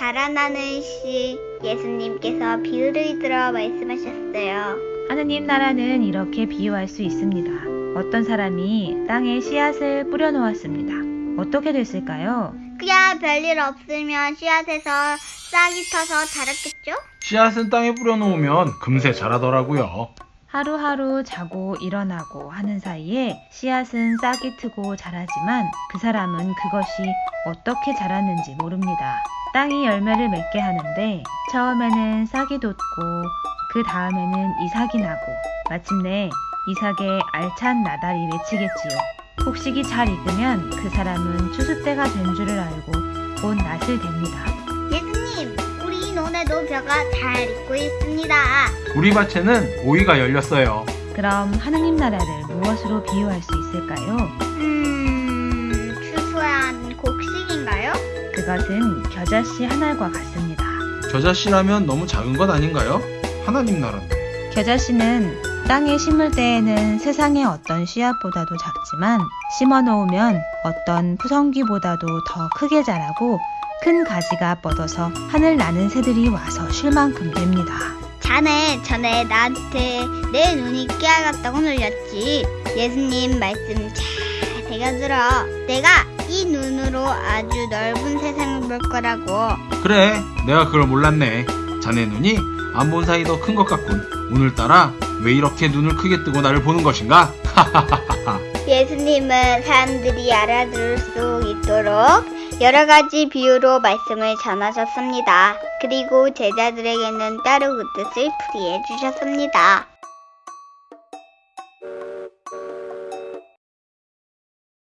자라나는 씨 예수님께서 비유를 들어 말씀하셨어요. 하느님 나라는 이렇게 비유할 수 있습니다. 어떤 사람이 땅에 씨앗을 뿌려 놓았습니다. 어떻게 됐을까요? 그야 별일 없으면 씨앗에서 싹이 터서 자랐겠죠? 씨앗은 땅에 뿌려놓으면 금세 자라더라고요. 하루하루 자고 일어나고 하는 사이에 씨앗은 싹이 트고 자라지만 그 사람은 그것이 어떻게 자랐는지 모릅니다. 땅이 열매를 맺게 하는데 처음에는 싹이 돋고 그 다음에는 이삭이 나고 마침내 이삭의 알찬 나달이 맺히겠지요. 곡식이 잘 익으면 그 사람은 추수 때가 된 줄을 알고 곧 낫을 됩니다. 벼가 잘 익고 있습니다. 우리 밭에는 오이가 열렸어요. 그럼 하느님 나라를 무엇으로 비유할 수 있을까요? 음, 추수한 곡식인가요? 그것은 겨자씨 한 알과 같습니다. 겨자씨라면 너무 작은 것 아닌가요? 하나님 나라인데. 겨자씨는 땅에 심을 때에는 세상의 어떤 씨앗보다도 작지만 심어 놓으면 어떤 푸성귀보다도 더 크게 자라고 큰 가지가 뻗어서 하늘 나는 새들이 와서 쉴 만큼 됩니다. 자네 전에 나한테 내 눈이 깨알같다고 놀렸지. 예수님 말씀 잘 새겨들어. 내가 이 눈으로 아주 넓은 세상을 볼 거라고. 그래, 내가 그걸 몰랐네. 자네 눈이 안 본 사이 더 큰 것 같군. 오늘따라 왜 이렇게 눈을 크게 뜨고 나를 보는 것인가? 예수님은 사람들이 알아들을 수 있도록 여러 가지 비유로 말씀을 전하셨습니다. 그리고 제자들에게는 따로 그 뜻을 풀이해 주셨습니다.